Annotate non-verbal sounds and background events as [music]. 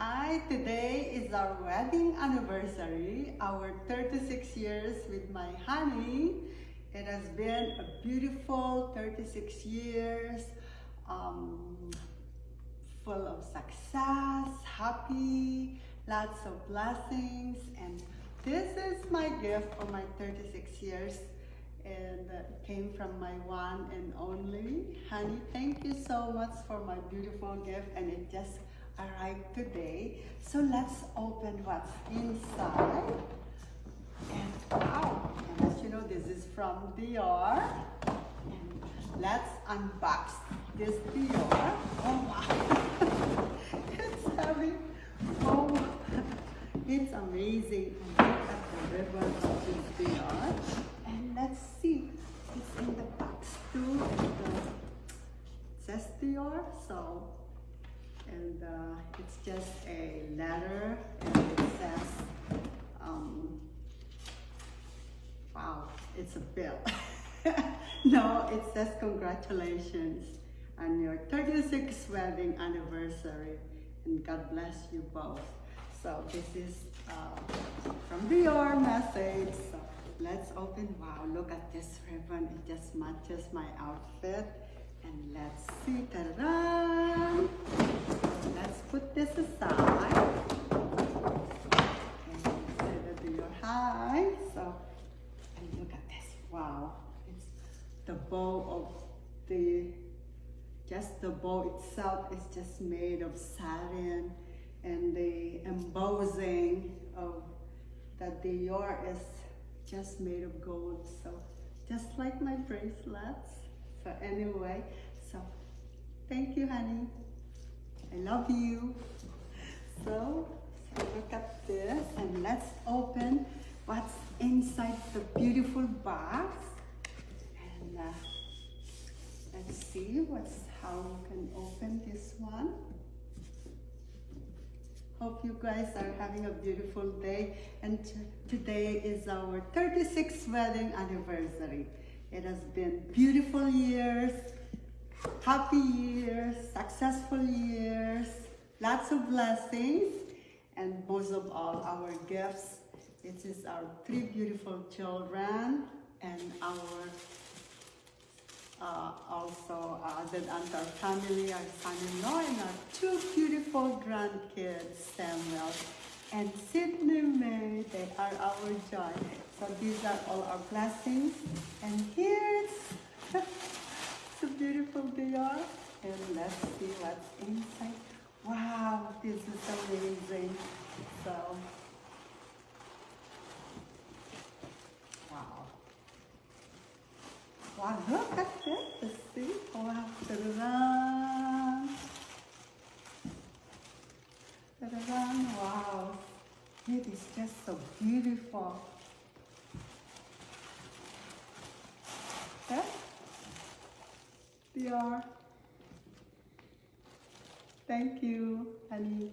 Hi, today is our wedding anniversary, our 36 years with my honey. It has been a beautiful 36 years, um, full of success, happy, lots of blessings, and this is my gift for my 36 years and uh, came from my one and only honey thank you so much for my beautiful gift and it just arrived today. So let's open what's inside. And wow as you know this is from Dior. And let's unbox this Dior. Oh wow. [laughs] It's heavy oh it's amazing and uh, it's just a letter and it says um, wow it's a bill. [laughs] No it says congratulations on your 36th wedding anniversary and God bless you both. So this is uh, from Dior message. So let's open wow look at this ribbon. It just matches my outfit. And let's see ta-da the bow of the just the bow itself is just made of satin and the embossing of that the Dior is just made of gold. So just like my bracelets. So anyway so thank you honey. I love you. So, so look at this and let's open what's inside the beautiful box and uh, let's see what's how we can open this one Hope you guys are having a beautiful day. And today is our 36th wedding anniversary. It has been beautiful years, happy years, successful years, lots of blessings, and most of all, our gifts. it is our three beautiful children and our uh, also added uh, unto our family, our son-in-law, and our two beautiful grandkids, Samuel and Sydney May. They are our joy. So these are all our blessings. And here's [laughs] the beautiful Dior. And let's see what's inside. Wow, this is amazing. So Wow, look at this. See? Wow. Ta-da-da. Ta-da-da. Wow. It is just so beautiful. Okay? Dior. Thank you, honey.